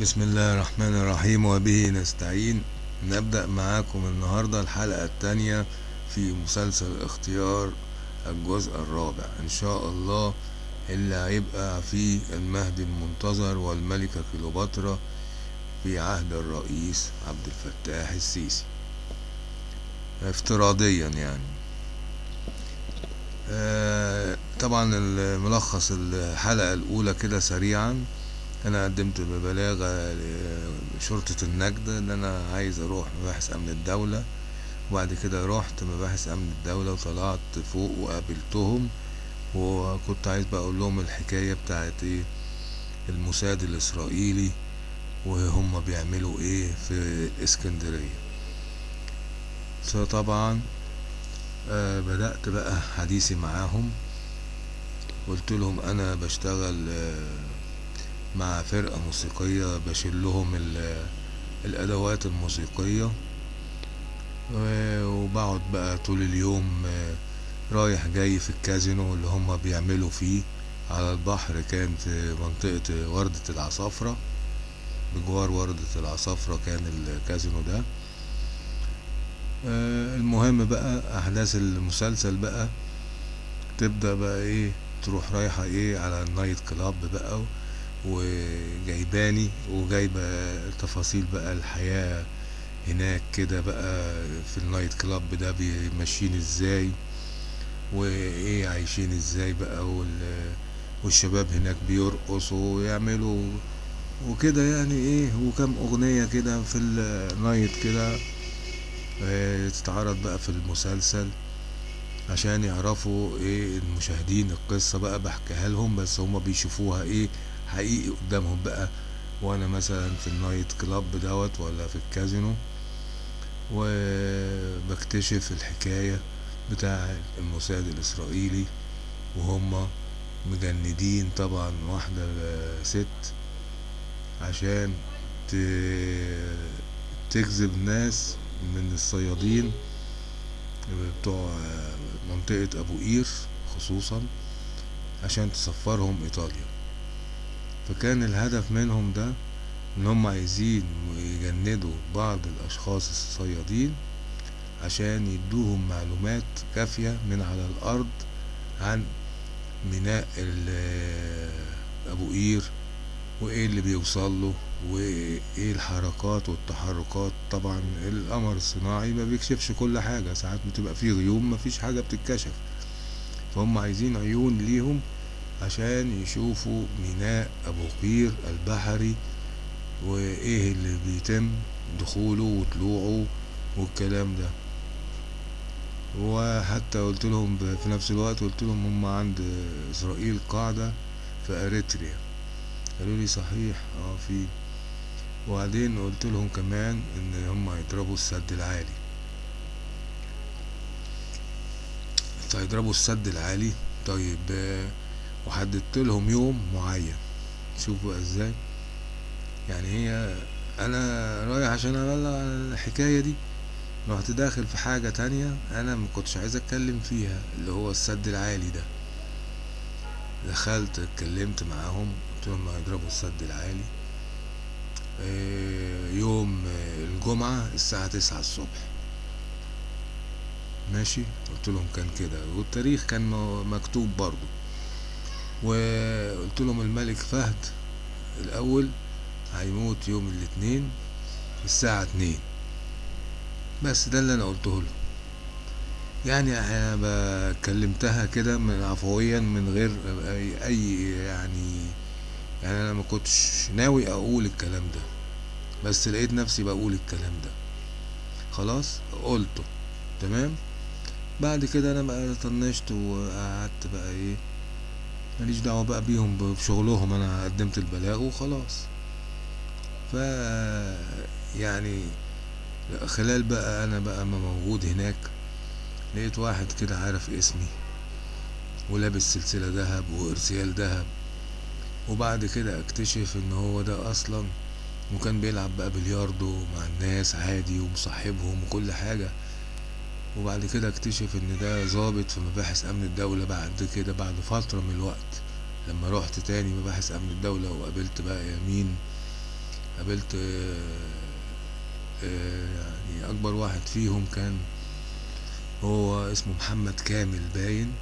بسم الله الرحمن الرحيم وبه نستعين. نبدأ معاكم النهاردة الحلقة التانية في مسلسل اختيار الجزء الرابع. إن شاء الله اللي هيبقى فيه المهدي المنتظر والملكة كليوباترا في عهد الرئيس عبد الفتاح السيسي. افتراضيا يعني. آه طبعا الملخص الحلقة الأولى كده سريعا. أنا قدمت ببلاغ لشرطة النجدة إن أنا عايز أروح مباحث أمن الدولة. وبعد كده رحت مباحث أمن الدولة وطلعت فوق وقابلتهم. وكنت عايز بقى أقول لهم الحكاية بتاعت إيه الموساد الإسرائيلي وهم بيعملوا إيه في إسكندرية. فطبعا آه بدأت بقى حديثي معاهم. قلت لهم أنا بشتغل آه مع فرقة موسيقية بشيل لهم الأدوات الموسيقية. وبقعد بقى طول اليوم رايح جاي في الكازينو اللي هما بيعملوا فيه على البحر كان في منطقة وردة العصافرة. بجوار وردة العصافرة كان الكازينو ده. المهم بقى أحداث المسلسل بقى تبدأ بقى إيه تروح رايحة إيه على ال night club بقى وجايباني وجايبة تفاصيل بقى الحياة هناك كده بقى في ال night club ده ماشيين إزاي؟ وإيه عايشين إزاي بقى؟ والشباب هناك بيرقصوا ويعملوا وكده يعني إيه وكم أغنية كده في ال night كده تتعرض بقى في المسلسل عشان يعرفوا إيه المشاهدين القصة بقى بحكيها لهم بس هما بيشوفوها إيه حقيقي قدامهم بقى. وأنا مثلا في النايت كلاب دوت ولا في الكازينو وبكتشف الحكاية بتاع الموساد الإسرائيلي وهم مجندين طبعا واحدة ست عشان تجذب ناس من الصيادين بتوع منطقة أبو قير خصوصا عشان تسفرهم إيطاليا. فكان الهدف منهم ده إن هم عايزين يجندوا بعض الأشخاص الصيادين عشان يدوهم معلومات كافية من على الأرض عن ميناء أبو قير وإيه اللي بيوصل له وإيه الحركات والتحركات. طبعا القمر الصناعي ما بيكشفش كل حاجة ساعات بتبقى فيه غيوم مفيش حاجة بتتكشف. فهم عايزين عيون ليهم عشان يشوفوا ميناء أبو قير البحري وإيه اللي بيتم دخوله وطلوعه والكلام ده. وحتى قلت لهم في نفس الوقت قلت لهم هم عند إسرائيل قاعدة في أريتريا. قالوا لي صحيح آه في. وبعدين قلت لهم كمان إن هم هيضربوا السد العالي. هيضربوا السد العالي. طيب وحددت لهم يوم معين. شوفوا إزاي. يعني هي أنا رايح عشان ابلغ عن الحكاية دي. رحت داخل في حاجة تانية أنا ما كنتش عايز أتكلم فيها اللي هو السد العالي ده. دخلت اتكلمت معاهم قلت لهم هيضربوا السد العالي. يوم الجمعة الساعة تسعة الصبح. ماشي؟ قلت لهم كان كده. والتاريخ كان مكتوب برضو وقلت لهم الملك فهد الأول هيموت يوم الاثنين الساعة اتنين بس ده اللي أنا قلته له. يعني أنا كلمتها كده من عفويا من غير أي يعني يعني أنا ما كنتش ناوي أقول الكلام ده. بس لقيت نفسي بقول الكلام ده. خلاص؟ قلته. تمام؟ بعد كده أنا بقى طنشت وقعدت بقى إيه ماليش دعوة بقى بيهم بشغلهم أنا قدمت البلاغ وخلاص. ف يعني خلال بقى أنا بقى ما موجود هناك لقيت واحد كده عارف اسمي ولابس سلسلة دهب وارسيال دهب وبعد كده اكتشف إن هو ده أصلا وكان بيلعب بقى بلياردو مع الناس عادي ومصاحبهم وكل حاجة. وبعد كده اكتشف إن ده ظابط في مباحث أمن الدولة بعد كده بعد فترة من الوقت. لما روحت تاني مباحث أمن الدولة وقابلت بقى يمين قابلت آه، آه، يعني أكبر واحد فيهم كان هو اسمه محمد كامل باين.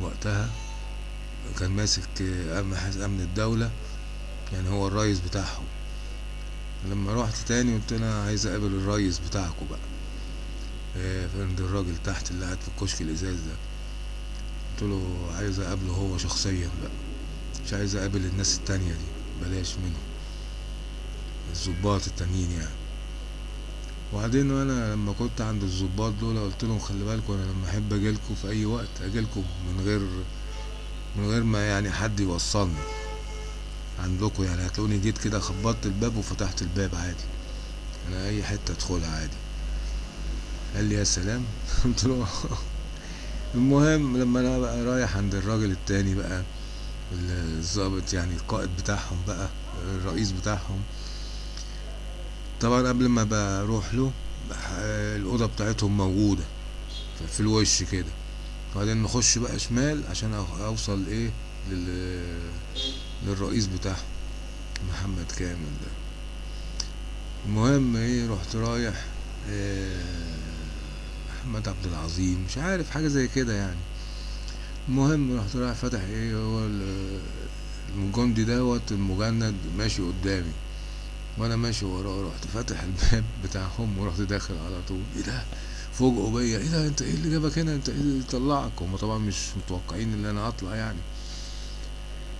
وقتها كان ماسك آه، امن حس- أمن الدولة يعني هو الرئيس بتاعهم. لما روحت تاني قلت أنا عايز أقابل الرئيس بتاعكم بقى. آه، عند الراجل تحت اللي قاعد في الكشك الإزاز ده. قلت له عايز أقابله هو شخصيا بقى. مش عايز أقابل الناس التانية دي بلاش منهم. الظباط التانيين يعني. وبعدين وأنا لما كنت عند الظباط دول قلت لهم خلي بالكم أنا لما أحب اجيلكوا في أي وقت اجيلكوا من غير من غير ما يعني حد يوصلني. عندكم يعني هتلاقوني جيت كده خبطت الباب وفتحت الباب عادي. أنا أي حتة أدخلها عادي. قال لي يا سلام. قلت له المهم لما أنا بقى رايح عند الراجل التاني بقى الضابط يعني القائد بتاعهم بقى الرئيس بتاعهم. طبعا قبل ما بروح له الأوضة بتاعتهم موجودة ف- في الوش كده. وبعدين نخش بقى شمال عشان أوصل إيه لل... للرئيس بتاعهم محمد كامل ده. المهم إيه رحت رايح إيه محمد عبد العظيم مش عارف حاجة زي كده يعني. المهم رحت رايح فاتح إيه هو ال- الجندي دوت المجند ماشي قدامي. وأنا ماشي وراه رحت فاتح الباب بتاعهم ورحت داخل على طول. إيه ده؟ فوجئوا بيا. إيه ده؟ أنت إيه اللي جابك هنا؟ أنت إيه اللي طلعك؟ هم طبعا مش متوقعين إن أنا اطلع يعني.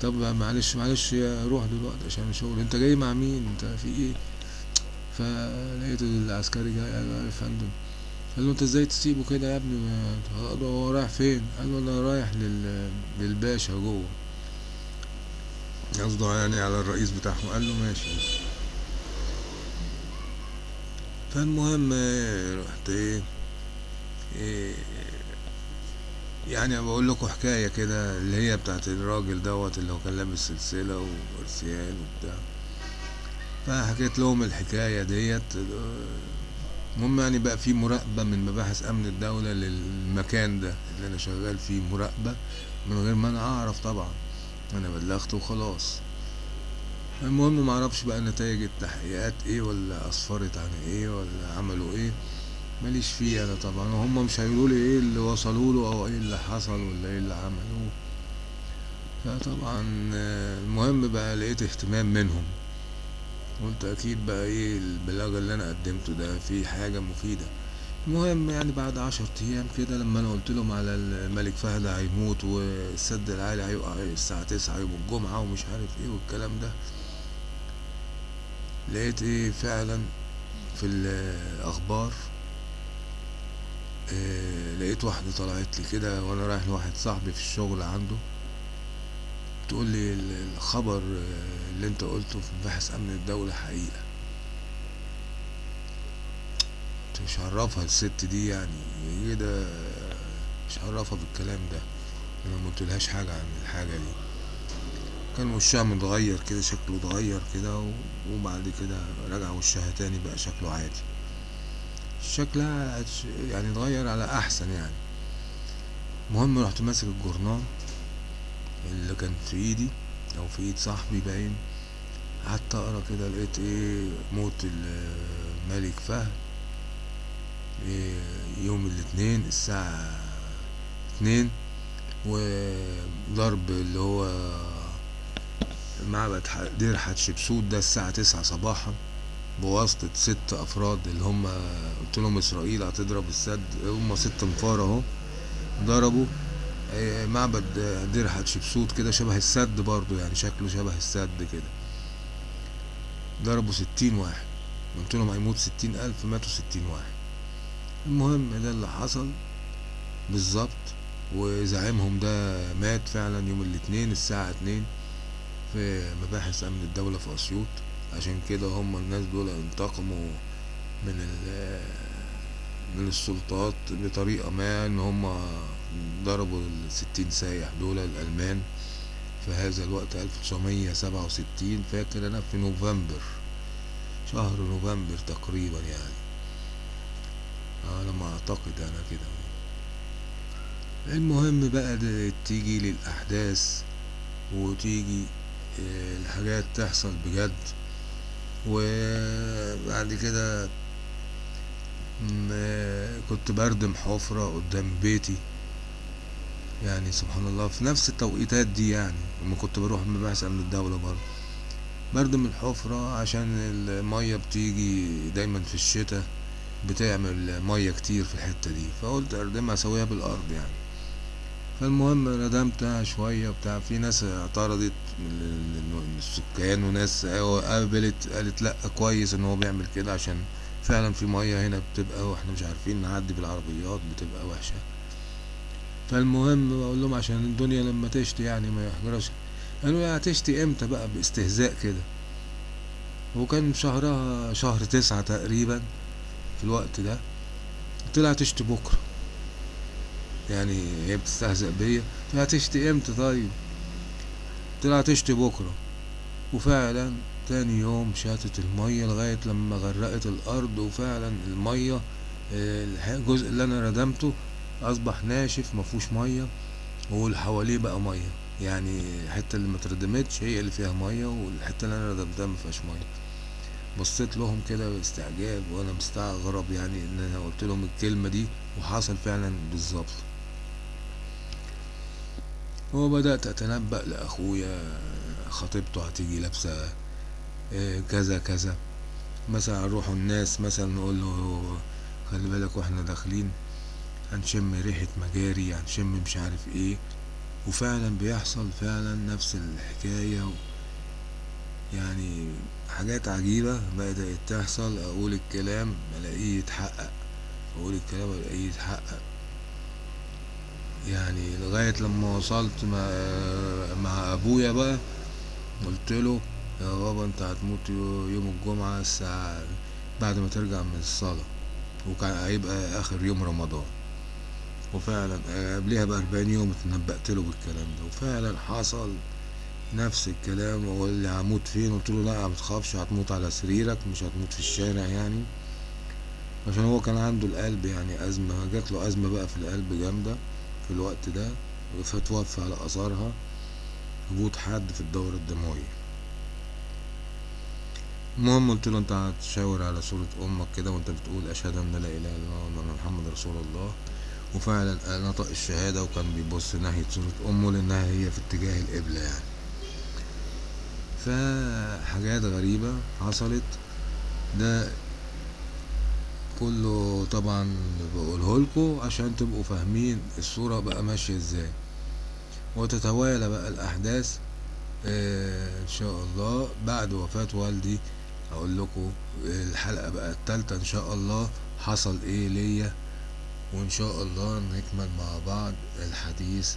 طب معلش معلش روح دلوقتي عشان الشغل أنت جاي مع مين؟ أنت في إيه؟ فلقيت العسكري جاي قال يا فندم قال له أنت إزاي تسيبه كده يا ابني؟ قال له هو رايح فين؟ قال له أنا رايح لل... للباشا جوه. قصده يعني على الرئيس بتاعهم. قال له ماشي. فالمهم رحت إيه, إيه يعني بقول لكم حكاية كده اللي هي بتاعت الراجل دوت اللي هو كان لابس سلسلة وارسيال وبتاع. فحكيت لهم الحكاية ديت المهم يعني بقى في مراقبة من مباحث أمن الدولة للمكان ده اللي أنا شغال فيه مراقبة من غير ما أنا أعرف طبعا. أنا بلغت وخلاص. المهم معرفش بقى نتائج التحقيقات إيه ولا أسفرت عن إيه ولا عملوا إيه. ماليش فيه أنا طبعا. وهم مش هيقولوا لي إيه اللي وصلوا له أو إيه اللي حصل ولا إيه اللي عملوه. فطبعا المهم بقى لقيت اهتمام منهم. قلت أكيد بقى إيه البلاغ اللي أنا قدمته ده فيه حاجة مفيدة. المهم يعني بعد عشر أيام كده لما أنا قلت لهم على الملك فهد هيموت والسد العالي هيقع الساعة تسعة يوم الجمعة ومش عارف إيه والكلام ده لقيت إيه فعلا في الأخبار إيه لقيت واحدة طلعت لي كده وأنا رايح لواحد صاحبي في الشغل عنده. تقول لي ال- الخبر آه، اللي انت قلته في مباحث أمن الدولة حقيقة. مش عرفها الست دي يعني. إيه ده؟ مش عرفها بالكلام ده. أنا ما قلتلهاش حاجة عن الحاجة دي. كان وشها متغير كده شكله اتغير كده وبعد كده رجع وشها تاني بقى شكله عادي. شكلها يعني اتغير على أحسن يعني. المهم رحت ماسك الجورنال. اللي كان في ايدي أو في ايد صاحبي باين. قعدت اقرا كده لقيت إيه موت الملك فهد. إيه يوم الاثنين الساعة اتنين وضرب اللي هو معبد دير حتشبسوت ده الساعة تسعة صباحا. بواسطة ست أفراد اللي هم قلت لهم إسرائيل هتضرب السد هم ست انفار أهو. ضربوا معبد آه، دير حتشبسوت كده شبه السد برضو يعني شكله شبه السد كده. ضربوا ستين واحد. قلت لهم هيموت ستين ألف ماتوا ستين واحد. المهم ده اللي حصل بالظبط وزعيمهم ده مات فعلا يوم الاثنين الساعة اتنين في مباحث أمن الدولة في أسيوط. عشان كده هم الناس دول انتقموا من من السلطات بطريقة ما إن هم ضربوا الستين سايح دول الألمان في هذا الوقت ألف تسعمية سبعة وستين فاكر أنا؟ في نوفمبر شهر نوفمبر تقريبا يعني. على ما أعتقد أنا كده. المهم بقى تيجي للأحداث وتيجي آه، الحاجات تحصل بجد. وبعد كده م- كنت بردم حفرة قدام بيتي. يعني سبحان الله في نفس التوقيتات دي يعني لما كنت بروح مباحث أمن الدولة برضه. بردم الحفرة عشان المية بتيجي دايما في الشتاء بتعمل مية كتير في الحتة دي فقلت أردمها أسويها بالأرض يعني. فالمهم ردمتها شوية وبتاع في ناس اعترضت من السكان وناس قابلت قالت لأ كويس إن هو بيعمل كده عشان فعلا في مية هنا بتبقى وإحنا مش عارفين نعدي بالعربيات بتبقى وحشة. فالمهم بقول لهم عشان الدنيا لما تشتي يعني ما يحجرش. قالوا يا هتشتي إمتى بقى؟ باستهزاء كده. وكان شهرها شهر تسعة تقريبا في الوقت ده. طلع تشتي بكرة. يعني هي بتستهزأ بيا. طلع تشتي إمتى طيب؟ طلع تشتي بكرة. وفعلا تاني يوم شاتت المية لغاية لما غرقت الأرض وفعلا المية آه، الجزء اللي أنا ردمته أصبح ناشف مفهوش مية واللي حواليه بقى مية. يعني الحتة اللي متردمتش هي اللي فيها مية والحتة اللي أنا ردمتها مفيهاش مية. بصيت لهم كده باستعجاب وأنا مستغرب يعني إن أنا قلت لهم الكلمة دي وحصل فعلا بالظبط. وبدأت أتنبأ لأخويا خطيبته هتيجي لابسة آه، كذا كذا. مثلا نروحوا الناس مثلا نقول له خلي بالك وإحنا داخلين. هنشم ريحة مجاري هنشم مش عارف إيه. وفعلا بيحصل فعلا نفس الحكاية. يعني حاجات عجيبة بدأت تحصل. أقول الكلام ألاقيه يتحقق أقول الكلام ألاقيه يتحقق. يعني لغاية لما وصلت مع, مع أبويا بقى قلت له يا بابا أنت هتموت يو- يوم الجمعة الساعة بعد ما ترجع من الصلاة وكان هيبقى آخر يوم رمضان. وفعلا آه، قبلها بأربعين يوم اتنبأت له بالكلام ده وفعلا حصل نفس الكلام وقال لي هموت فين؟ قلت له لا ما تخافش هتموت على سريرك مش هتموت في الشارع يعني. عشان هو كان عنده القلب يعني أزمة جات له أزمة بقى في القلب جامدة في الوقت ده فتوفى على أثرها هبوط حاد في الدورة الدموية. المهم قلت له أنت هتشاور على صورة أمك كده وأنت بتقول أشهد أن لا إله إلا الله وأن محمد رسول الله. وفعلا نطق الشهادة وكان بيبص ناحية صورة أمه لأنها هي في اتجاه القبلة يعني. فحاجات غريبة حصلت. ده كله طبعا بقوله لكم عشان تبقوا فاهمين الصورة بقى ماشية إزاي. وتتوالى بقى الأحداث آه، إن شاء الله بعد وفاة والدي أقول لكم الحلقة بقى التالتة إن شاء الله حصل إيه ليا. وإن شاء الله نكمل مع بعض الحديث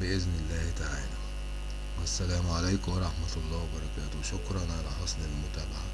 بإذن الله تعالى. والسلام عليكم ورحمة الله وبركاته. شكرا على حسن المتابعة.